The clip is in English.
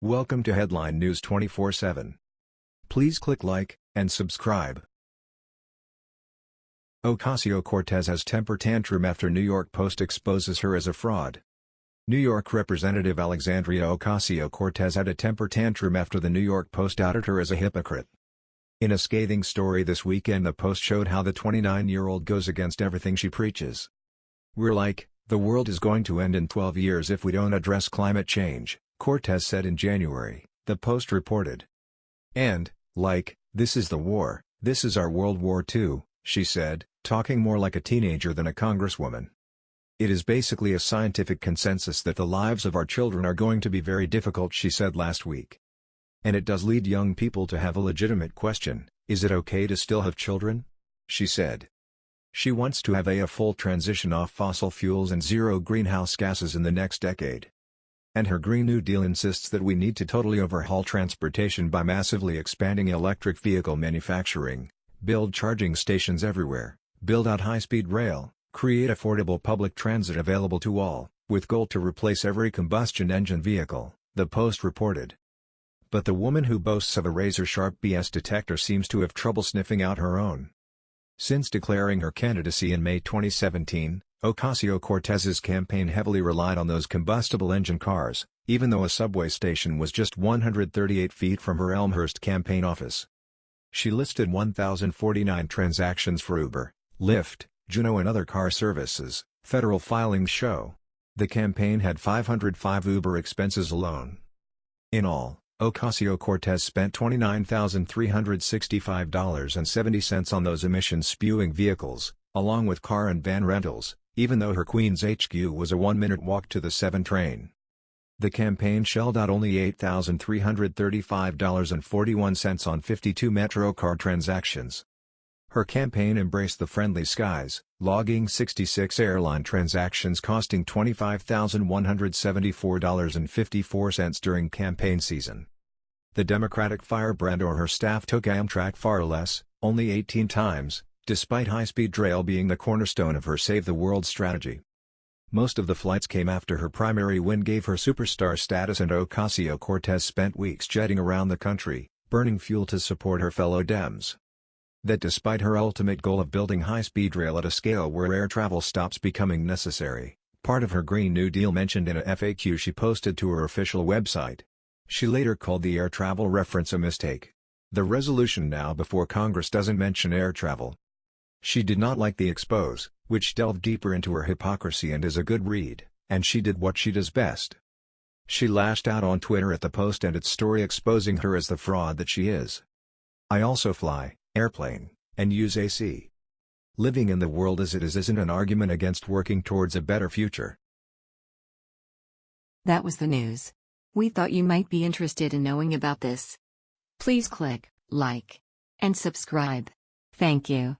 Welcome to Headline News 24/7. Please click like and subscribe. Ocasio-Cortez has temper tantrum after New York Post exposes her as a fraud. New York Representative Alexandria Ocasio-Cortez had a temper tantrum after the New York Post outed her as a hypocrite. In a scathing story this weekend the Post showed how the 29-year-old goes against everything she preaches. We're like, the world is going to end in 12 years if we don't address climate change. Cortez said in January, the Post reported. And, like, this is the war, this is our World War II, she said, talking more like a teenager than a congresswoman. It is basically a scientific consensus that the lives of our children are going to be very difficult she said last week. And it does lead young people to have a legitimate question, is it okay to still have children? She said. She wants to have a, a full transition off fossil fuels and zero greenhouse gases in the next decade. And her Green New Deal insists that we need to totally overhaul transportation by massively expanding electric vehicle manufacturing, build charging stations everywhere, build out high-speed rail, create affordable public transit available to all, with goal to replace every combustion engine vehicle, the Post reported. But the woman who boasts of a razor-sharp BS detector seems to have trouble sniffing out her own. Since declaring her candidacy in May 2017, Ocasio-Cortez's campaign heavily relied on those combustible engine cars, even though a subway station was just 138 feet from her Elmhurst campaign office. She listed 1,049 transactions for Uber, Lyft, Juno and other car services, federal filings show. The campaign had 505 Uber expenses alone. In all, Ocasio-Cortez spent $29,365.70 on those emission-spewing vehicles, along with car and van rentals, even though her Queens HQ was a one-minute walk to the 7 train. The campaign shelled out only $8,335.41 on 52 MetroCard transactions. Her campaign embraced the friendly skies, logging 66 airline transactions costing $25,174.54 during campaign season. The Democratic firebrand or her staff took Amtrak far less, only 18 times, despite high-speed rail being the cornerstone of her Save the World strategy. Most of the flights came after her primary win gave her superstar status and Ocasio-Cortez spent weeks jetting around the country, burning fuel to support her fellow Dems. That despite her ultimate goal of building high-speed rail at a scale where air travel stops becoming necessary, part of her Green New Deal mentioned in a FAQ she posted to her official website. She later called the air travel reference a mistake. The resolution now before Congress doesn't mention air travel, she did not like the expose, which delved deeper into her hypocrisy and is a good read, and she did what she does best. She lashed out on Twitter at the Post and its story exposing her as the fraud that she is. I also fly, airplane, and use AC. Living in the world as it is isn't an argument against working towards a better future. That was the news. We thought you might be interested in knowing about this. Please click like and subscribe. Thank you.